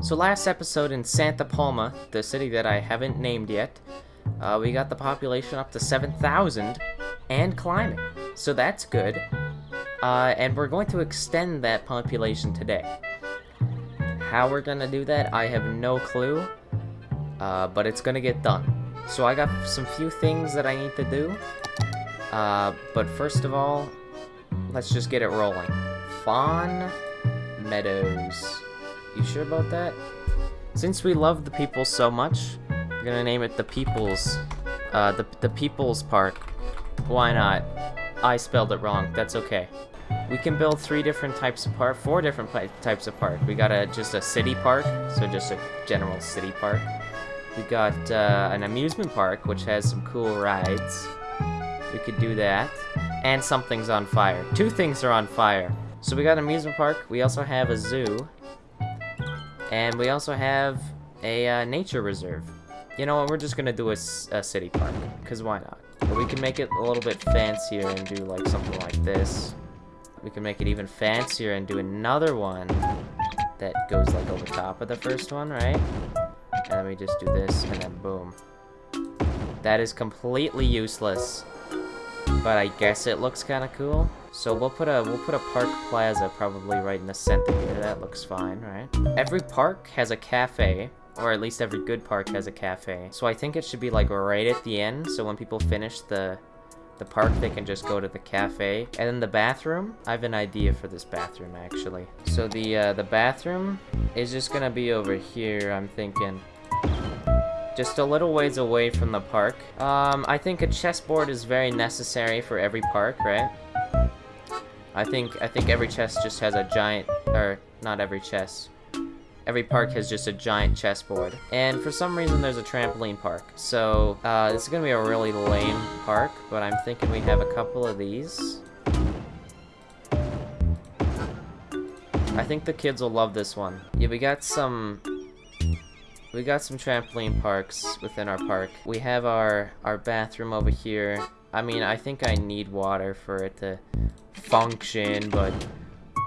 So last episode in Santa Palma, the city that I haven't named yet, uh, we got the population up to 7,000 and climbing. So that's good. Uh, and we're going to extend that population today. How we're gonna do that, I have no clue. Uh, but it's gonna get done. So I got some few things that I need to do. Uh, but first of all, let's just get it rolling. Fawn Meadows. You sure about that? Since we love the people so much, we're gonna name it the People's, uh, the, the People's Park. Why not? I spelled it wrong, that's okay. We can build three different types of park, four different types of park. We got a just a city park, so just a general city park. We got uh, an amusement park, which has some cool rides. We could do that. And something's on fire. Two things are on fire. So we got an amusement park. We also have a zoo. And we also have a uh, nature reserve. You know what, we're just gonna do a, a city park. Because why not? But we can make it a little bit fancier and do like something like this. We can make it even fancier and do another one that goes like over top of the first one, right? And then we just do this, and then boom. That is completely useless. But I guess it looks kind of cool. So we'll put a we'll put a park plaza probably right in the center here. That looks fine, right? Every park has a cafe, or at least every good park has a cafe. So I think it should be like right at the end. So when people finish the the park, they can just go to the cafe. And then the bathroom, I have an idea for this bathroom, actually. So the, uh, the bathroom is just gonna be over here, I'm thinking. Just a little ways away from the park. Um, I think a chessboard is very necessary for every park, right? I think, I think every chess just has a giant, or not every chess, every park has just a giant chessboard. And for some reason, there's a trampoline park. So, uh, this is gonna be a really lame park, but I'm thinking we have a couple of these. I think the kids will love this one. Yeah, we got some... We got some trampoline parks within our park. We have our, our bathroom over here. I mean, I think I need water for it to function, but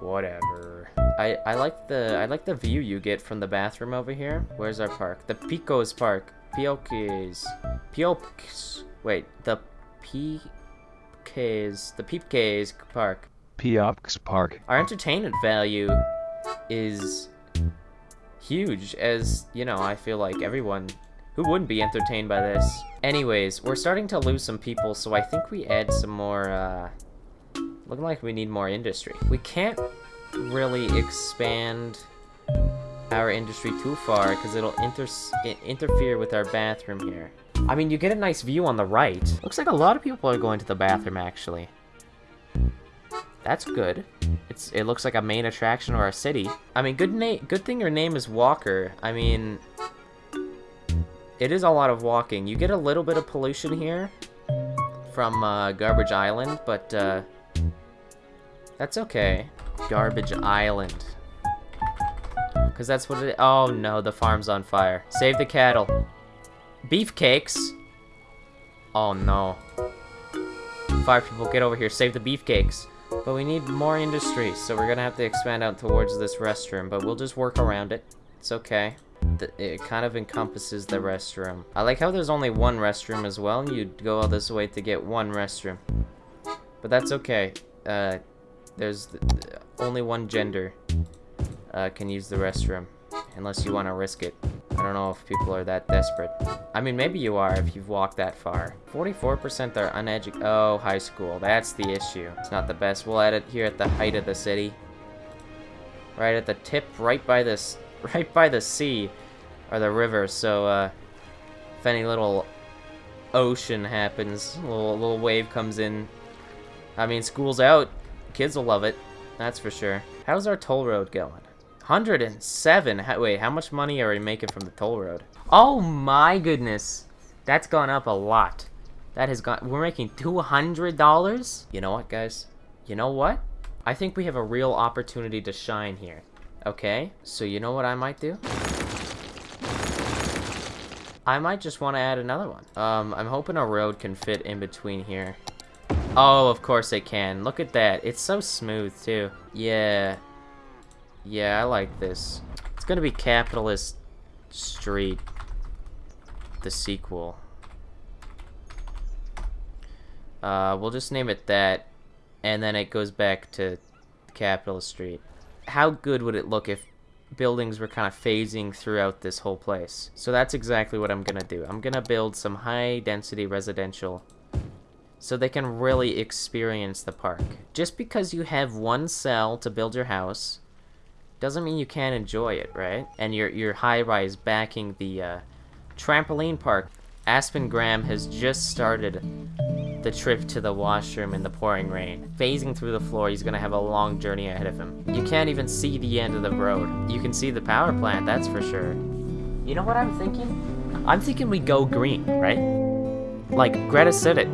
whatever. I, I like the I like the view you get from the bathroom over here. Where's our park? The Picos Park. Piokes. Piokes. Wait, the Peepkes. The Peepkes Park. Piopks Park. Our entertainment value is huge, as, you know, I feel like everyone who wouldn't be entertained by this. Anyways, we're starting to lose some people, so I think we add some more, uh... Looking like we need more industry. We can't really expand our industry too far because it'll inter interfere with our bathroom here. I mean, you get a nice view on the right. Looks like a lot of people are going to the bathroom, actually. That's good. It's It looks like a main attraction of our city. I mean, good, na good thing your name is Walker. I mean, it is a lot of walking. You get a little bit of pollution here from uh, Garbage Island, but uh, that's okay. Garbage Island. Because that's what it- Oh no, the farm's on fire. Save the cattle. Beefcakes? Oh no. Fire people, get over here. Save the beefcakes. But we need more industry, so we're gonna have to expand out towards this restroom. But we'll just work around it. It's okay. It kind of encompasses the restroom. I like how there's only one restroom as well, you'd go all this way to get one restroom. But that's okay. Uh, there's only one gender uh, can use the restroom, unless you want to risk it. I don't know if people are that desperate. I mean, maybe you are if you've walked that far. 44% are uneducated. Oh, high school. That's the issue. It's not the best. We'll add it here at the height of the city. Right at the tip, right by this, right by the sea, or the river. So, uh, if any little ocean happens, a little, little wave comes in. I mean, school's out. Kids will love it. That's for sure. How's our toll road going? 107. How, wait, how much money are we making from the toll road? Oh my goodness. That's gone up a lot. That has gone... We're making $200? You know what, guys? You know what? I think we have a real opportunity to shine here. Okay? So you know what I might do? I might just want to add another one. Um, I'm hoping a road can fit in between here. Oh, of course it can. Look at that. It's so smooth, too. Yeah. Yeah, I like this. It's gonna be Capitalist Street, the sequel. Uh, we'll just name it that, and then it goes back to Capitalist Street. How good would it look if buildings were kind of phasing throughout this whole place? So that's exactly what I'm gonna do. I'm gonna build some high-density residential so they can really experience the park. Just because you have one cell to build your house doesn't mean you can't enjoy it, right? And your, your high-rise backing the uh, trampoline park. Aspen Graham has just started the trip to the washroom in the pouring rain. Phasing through the floor, he's gonna have a long journey ahead of him. You can't even see the end of the road. You can see the power plant, that's for sure. You know what I'm thinking? I'm thinking we go green, right? Like, Greta said it.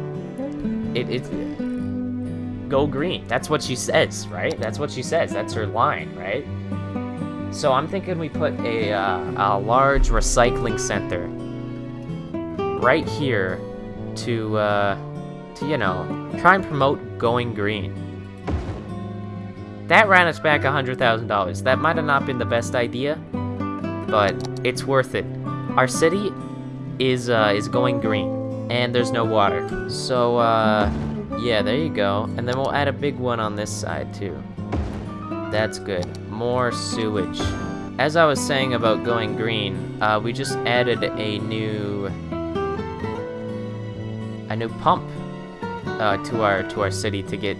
It, it, go green. That's what she says, right? That's what she says. That's her line, right? So I'm thinking we put a, uh, a large recycling center right here to, uh, to, you know, try and promote going green. That ran us back $100,000. That might have not been the best idea, but it's worth it. Our city is, uh, is going green, and there's no water. So, uh, yeah, there you go. And then we'll add a big one on this side, too. That's good. More sewage. As I was saying about going green, uh, we just added a new... a new pump uh, to our to our city to get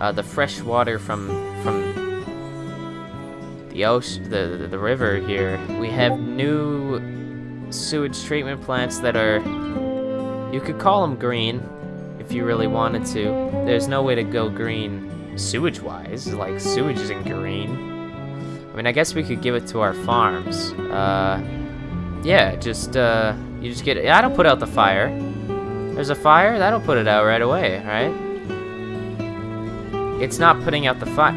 uh, the fresh water from from the ocean, the, the river here. We have new sewage treatment plants that are you could call them green if you really wanted to. There's no way to go green sewage-wise. Like sewage isn't green. I mean, I guess we could give it to our farms. Uh, yeah, just uh, you just get. I don't put out the fire. There's a fire? That'll put it out right away, right? It's not putting out the fire.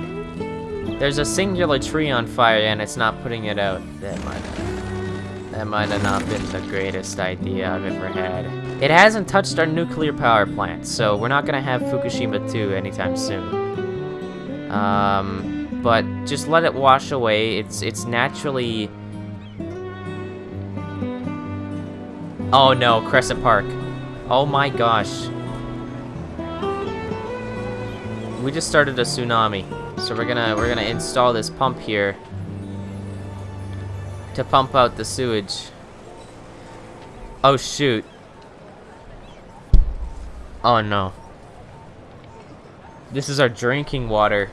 There's a singular tree on fire and it's not putting it out. That might have, that might have not been the greatest idea I've ever had. It hasn't touched our nuclear power plant, so we're not gonna have Fukushima 2 anytime soon. Um, but just let it wash away. It's it's naturally. Oh no, Crescent Park. Oh my gosh. We just started a tsunami. So we're gonna we're gonna install this pump here to pump out the sewage. Oh shoot. Oh no. This is our drinking water.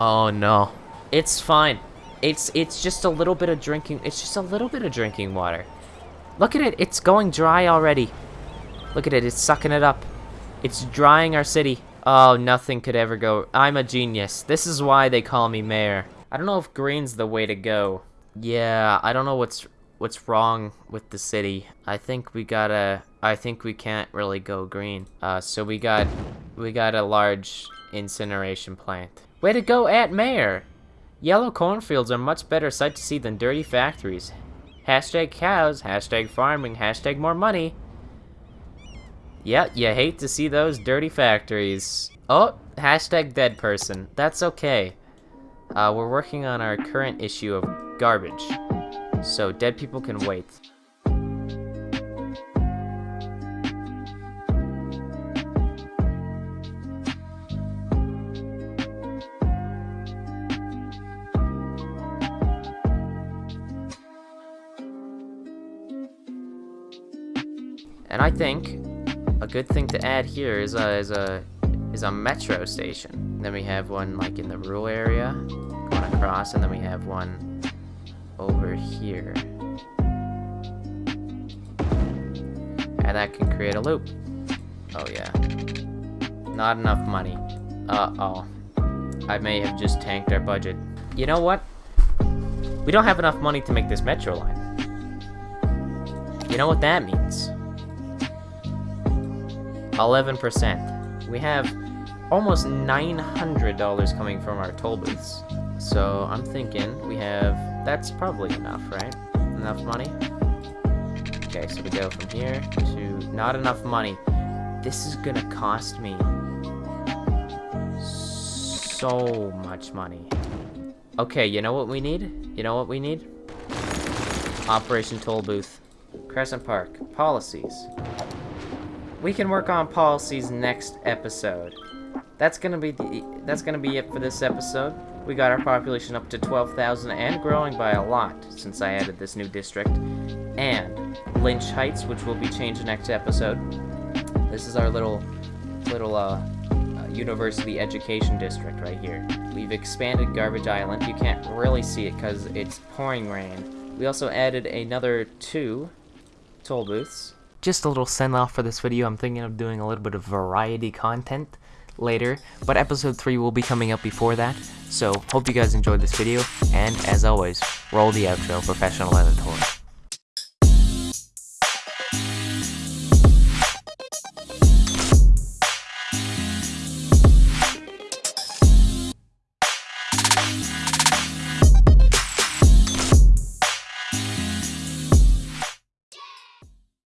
Oh no. It's fine. It's it's just a little bit of drinking it's just a little bit of drinking water. Look at it, it's going dry already. Look at it, it's sucking it up. It's drying our city. Oh, nothing could ever go. I'm a genius. This is why they call me mayor. I don't know if green's the way to go. Yeah, I don't know what's what's wrong with the city. I think we gotta I think we can't really go green. Uh so we got we got a large incineration plant. Way to go at mayor! Yellow cornfields are much better sight to see than dirty factories. Hashtag cows, hashtag farming, hashtag more money. Yeah, you hate to see those dirty factories. Oh, hashtag dead person. That's okay. Uh, we're working on our current issue of garbage. So dead people can wait. And I think a good thing to add here is a is a is a metro station. Then we have one like in the rural area going across, and then we have one over here. And that can create a loop. Oh yeah. Not enough money. Uh-oh. I may have just tanked our budget. You know what? We don't have enough money to make this metro line. You know what that means? 11%. We have almost $900 coming from our toll booths. So I'm thinking we have, that's probably enough, right? Enough money? Okay, so we go from here to not enough money. This is gonna cost me so much money. Okay, you know what we need? You know what we need? Operation Toll Booth. Crescent Park. Policies. We can work on policies next episode. That's gonna be the, that's gonna be it for this episode. We got our population up to 12,000 and growing by a lot since I added this new district. And Lynch Heights, which will be changed next episode. This is our little little uh, uh, university education district right here. We've expanded Garbage Island. You can't really see it because it's pouring rain. We also added another two toll booths. Just a little send off for this video. I'm thinking of doing a little bit of variety content later, but episode 3 will be coming up before that. So, hope you guys enjoyed this video, and as always, roll the outro, professional editor.